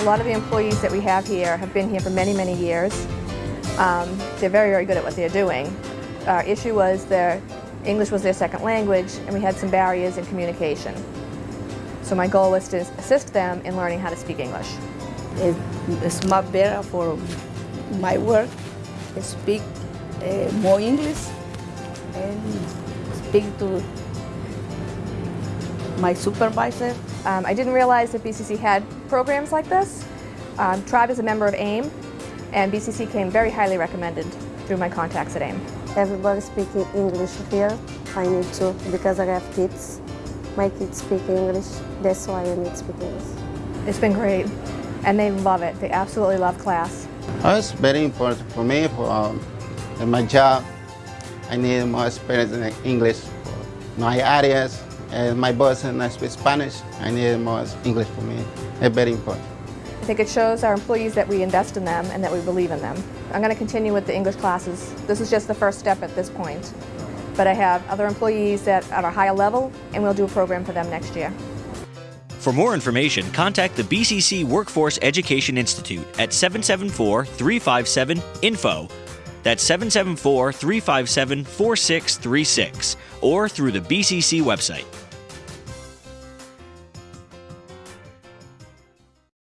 A lot of the employees that we have here have been here for many, many years. Um, they're very, very good at what they're doing. Our issue was their English was their second language, and we had some barriers in communication. So my goal was to assist them in learning how to speak English. It- It's much better for my work. Speak uh, more English and speak to my supervisor. Um, I didn't realize that BCC had programs like this. Um, Tribe is a member of AIM, and BCC came very highly recommended through my contacts at AIM. Everybody speaking English here. I need to because I have kids. My kids speak English. That's why I need to speak English. It's been great, and they love it. They absolutely love class. Oh, it's very important for me for um, in my job. I need more experience in English for my areas. And my boss and I speak Spanish. I need more English for me. It's very important. I think it shows our employees that we invest in them and that we believe in them. I'm going to continue with the English classes. This is just the first step at this point. But I have other employees that are at a higher level, and we'll do a program for them next year. For more information, contact the BCC Workforce Education Institute at 774 357 INFO. That's 774 357 4636 or through the BCC website.